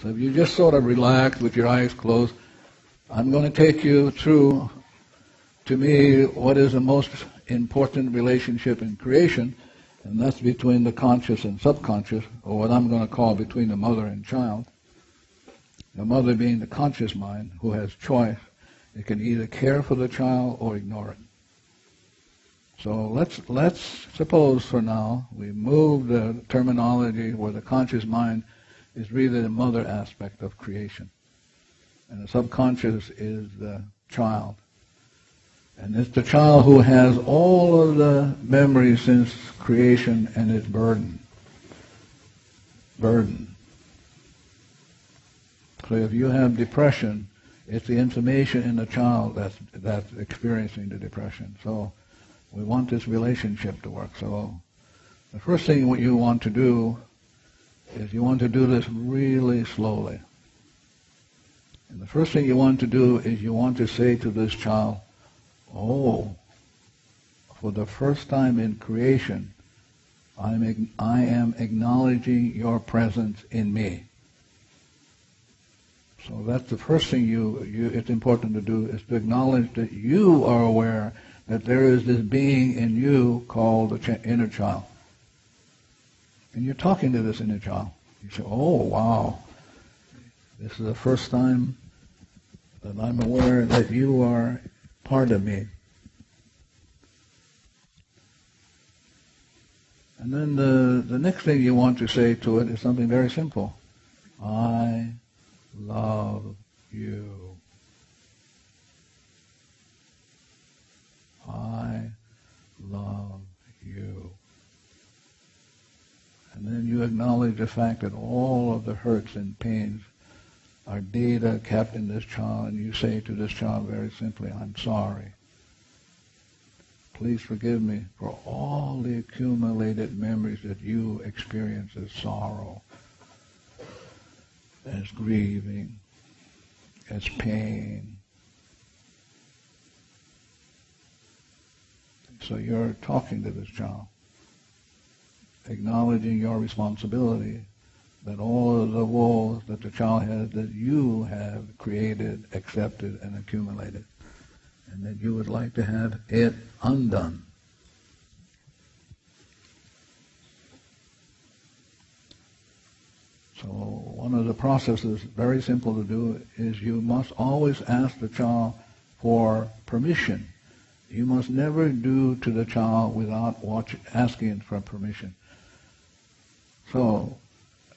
So if you just sort of relax with your eyes closed, I'm going to take you through, to me, what is the most important relationship in creation, and that's between the conscious and subconscious, or what I'm going to call between the mother and child. The mother being the conscious mind who has choice. It can either care for the child or ignore it. So let's let's suppose for now we move the terminology where the conscious mind is really the mother aspect of creation. And the subconscious is the child. And it's the child who has all of the memories since creation and its burden. Burden. So if you have depression, it's the information in the child that's, that's experiencing the depression. So we want this relationship to work. So the first thing what you want to do is you want to do this really slowly. And the first thing you want to do is you want to say to this child, oh, for the first time in creation, I'm, I am acknowledging your presence in me. So that's the first thing you, you, it's important to do is to acknowledge that you are aware that there is this being in you called the inner child. And you're talking to this inner child. You say, oh, wow, this is the first time that I'm aware that you are part of me. And then the, the next thing you want to say to it is something very simple. I love you. I love you. And then you acknowledge the fact that all of the hurts and pains are data kept in this child, and you say to this child very simply, I'm sorry. Please forgive me for all the accumulated memories that you experience as sorrow, as grieving, as pain. So you're talking to this child acknowledging your responsibility that all of the woes that the child has that you have created, accepted, and accumulated, and that you would like to have it undone. So one of the processes, very simple to do, is you must always ask the child for permission. You must never do to the child without watch, asking for permission. So,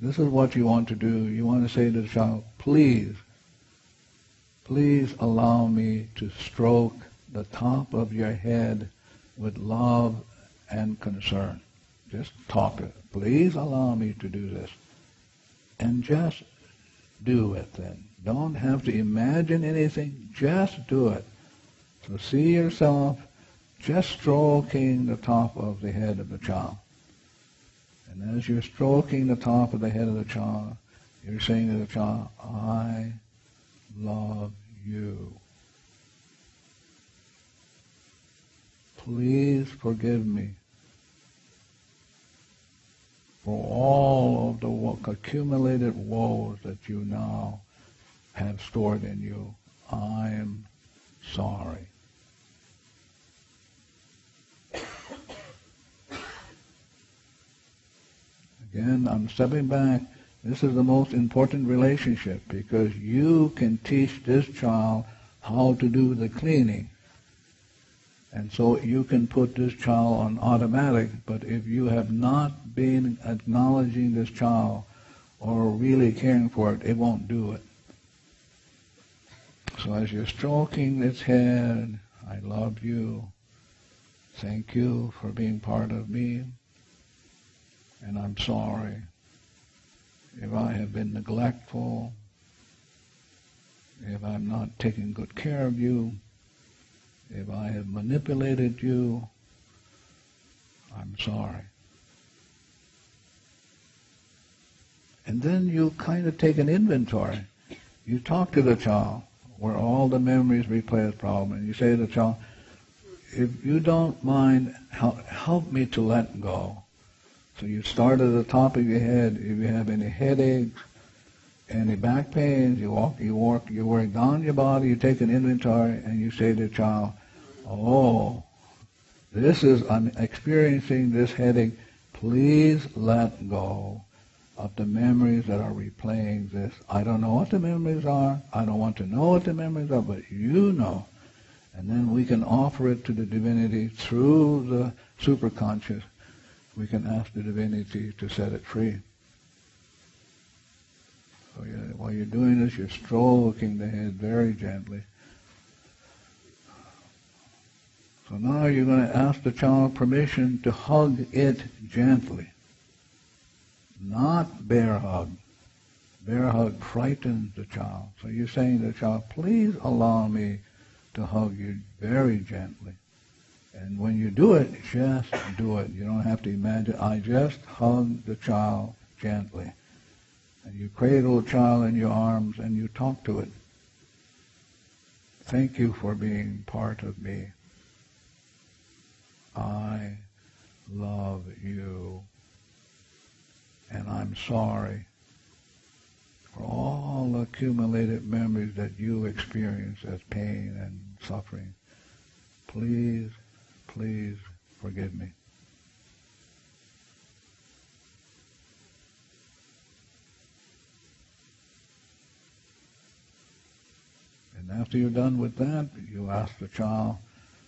this is what you want to do. You want to say to the child, please, please allow me to stroke the top of your head with love and concern. Just talk it. Please allow me to do this. And just do it then. Don't have to imagine anything. Just do it. So see yourself just stroking the top of the head of the child. And as you're stroking the top of the head of the child, you're saying to the child, I love you. Please forgive me for all of the accumulated woes that you now have stored in you. I am sorry. Again, I'm stepping back. This is the most important relationship because you can teach this child how to do the cleaning. And so you can put this child on automatic, but if you have not been acknowledging this child or really caring for it, it won't do it. So as you're stroking its head, I love you. Thank you for being part of me and I'm sorry if I have been neglectful, if I'm not taking good care of you, if I have manipulated you, I'm sorry. And then you kind of take an inventory. You talk to the child where all the memories replay the problem, and you say to the child, if you don't mind, help, help me to let go. So you start at the top of your head. If you have any headaches, any back pains, you walk, you walk, you work down your body, you take an inventory, and you say to the child, "Oh, this is I'm experiencing this headache. Please let go of the memories that are replaying this. I don't know what the memories are. I don't want to know what the memories are, but you know." And then we can offer it to the divinity through the superconscious. We can ask the divinity to set it free. So you, while you're doing this, you're stroking the head very gently. So now you're going to ask the child permission to hug it gently. Not bear hug. Bear hug frightens the child. So you're saying to the child, please allow me to hug you very gently. And when you do it, just do it. You don't have to imagine. I just hug the child gently. And you cradle the child in your arms and you talk to it. Thank you for being part of me. I love you. And I'm sorry for all accumulated memories that you experience as pain and suffering. Please, please forgive me. And after you're done with that, you ask the child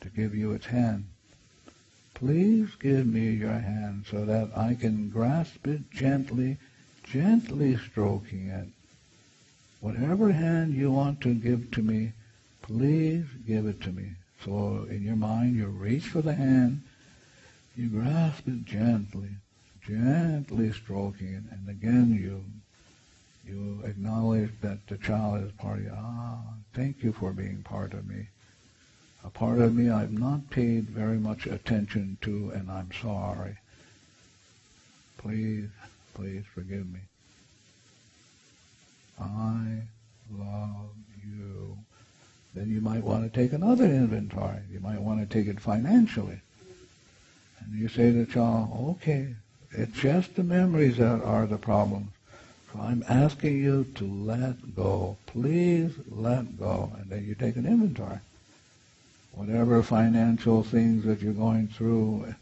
to give you its hand. Please give me your hand so that I can grasp it gently, gently stroking it. Whatever hand you want to give to me, please give it to me. So in your mind, you reach for the hand, you grasp it gently, gently stroking it, and again you you acknowledge that the child is part of you. Ah, thank you for being part of me. A part of me I've not paid very much attention to, and I'm sorry. Please, please forgive me. I love you. Then you might want to take another inventory. You might want to take it financially. And you say to the child, okay, it's just the memories that are the problems. So I'm asking you to let go. Please let go. And then you take an inventory. Whatever financial things that you're going through,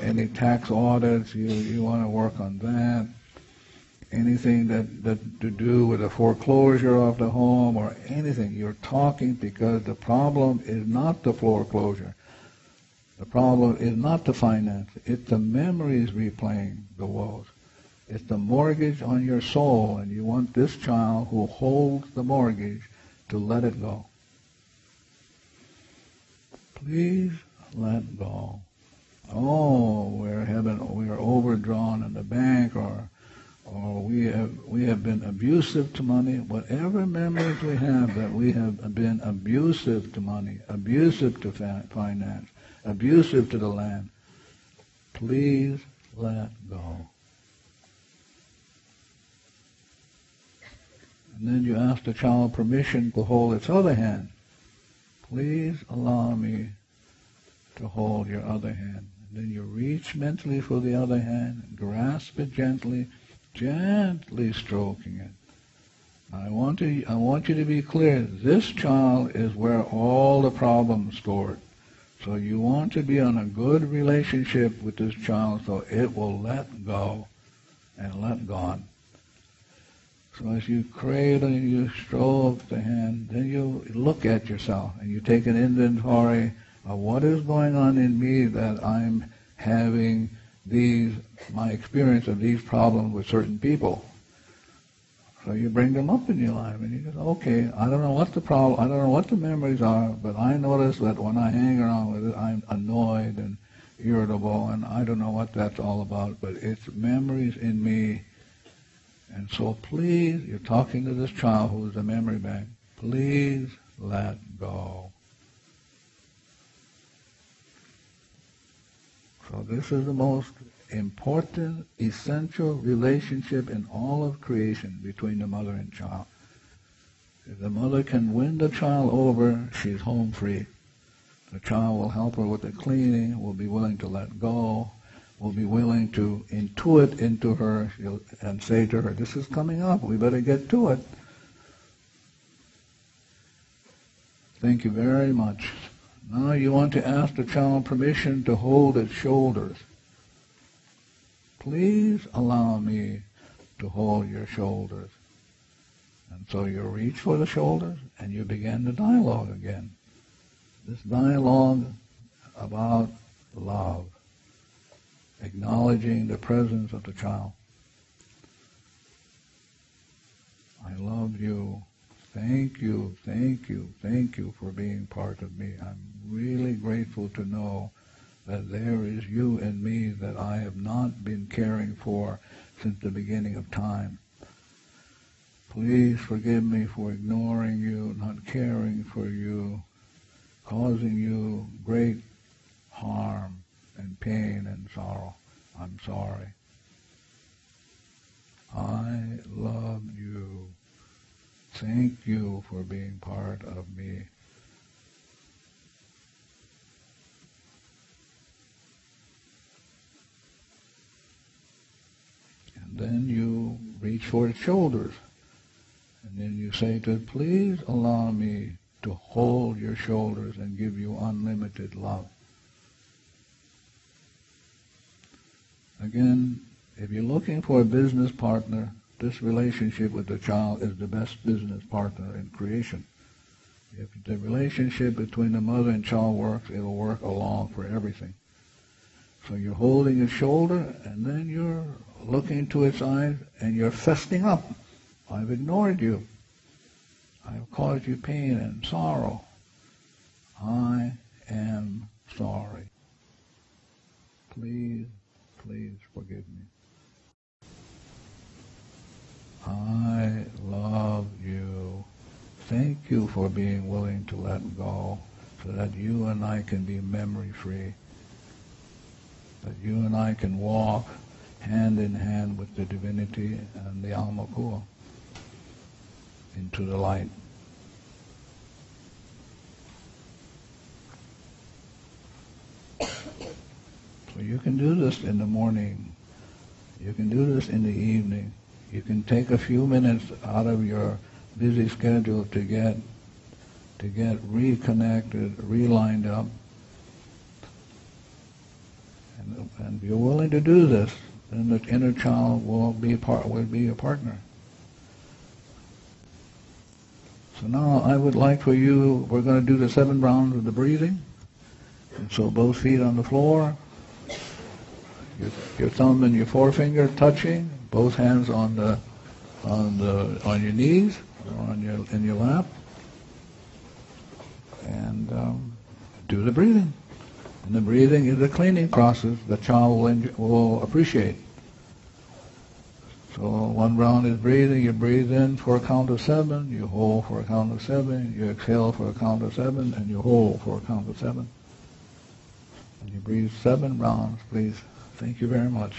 any tax audits, you, you want to work on that. Anything that, that to do with the foreclosure of the home or anything, you're talking because the problem is not the foreclosure. The problem is not the finance. It's the memories replaying the woes. It's the mortgage on your soul, and you want this child who holds the mortgage to let it go. Please let go. Oh, we're having, we're overdrawn in the bank, or or we have we have been abusive to money. Whatever memories we have that we have been abusive to money, abusive to finance, abusive to the land, please let go. And then you ask the child permission to hold its other hand. Please allow me to hold your other hand. And then you reach mentally for the other hand, grasp it gently, gently stroking it. I want to I want you to be clear. This child is where all the problems stored. So you want to be on a good relationship with this child so it will let go and let God. So as you cradle and you stroke the hand, then you look at yourself and you take an inventory of what is going on in me that I'm having these, my experience of these problems with certain people. So you bring them up in your life and you go, okay, I don't know what the problem, I don't know what the memories are, but I notice that when I hang around with it, I'm annoyed and irritable and I don't know what that's all about, but it's memories in me and so please, you're talking to this child who is a memory bank. Please let go. So this is the most important, essential relationship in all of creation between the mother and child. If the mother can win the child over, she's home free. The child will help her with the cleaning, will be willing to let go, will be willing to intuit into her and say to her, this is coming up, we better get to it. Thank you very much. Now you want to ask the child permission to hold its shoulders. Please allow me to hold your shoulders. And so you reach for the shoulders and you begin the dialogue again. This dialogue about love, acknowledging the presence of the child. I love you. Thank you, thank you, thank you for being part of me. I'm really grateful to know that there is you in me that I have not been caring for since the beginning of time. Please forgive me for ignoring you, not caring for you, causing you great harm and pain and sorrow. I'm sorry. I love you. Thank you for being part of me. And then you reach for its shoulders. And then you say to it, please allow me to hold your shoulders and give you unlimited love. Again, if you're looking for a business partner, this relationship with the child is the best business partner in creation. If the relationship between the mother and child works, it'll work along for everything. So you're holding its shoulder, and then you're looking into its eyes, and you're festing up. I've ignored you. I've caused you pain and sorrow. I am sorry. Please, please forgive me. I love you. Thank you for being willing to let go so that you and I can be memory free. That you and I can walk hand in hand with the divinity and the Alma Pure into the light. So you can do this in the morning. You can do this in the evening. You can take a few minutes out of your busy schedule to get to get reconnected, relined up. And, and if you're willing to do this, then the inner child will be part will be a partner. So now I would like for you, we're going to do the seven rounds of the breathing. And so both feet on the floor, your, your thumb and your forefinger touching, both hands on the on the on your knees or on your in your lap, and um, do the breathing. And the breathing is a cleaning process the child will, enjoy, will appreciate. So one round is breathing. You breathe in for a count of seven. You hold for a count of seven. You exhale for a count of seven, and you hold for a count of seven. And you breathe seven rounds, please. Thank you very much.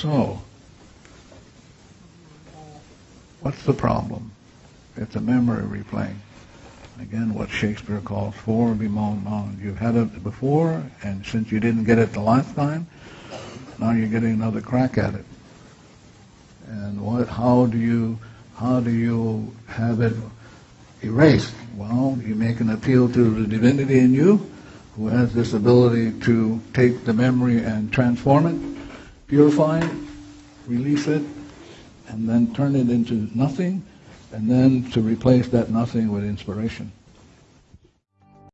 So, what's the problem? It's a memory replaying. Again, what Shakespeare calls fore-bemoaned moan. You've had it before, and since you didn't get it the last time, now you're getting another crack at it. And what, how do you, how do you have it erased? Well, you make an appeal to the divinity in you, who has this ability to take the memory and transform it, purify it, release it, and then turn it into nothing, and then to replace that nothing with inspiration.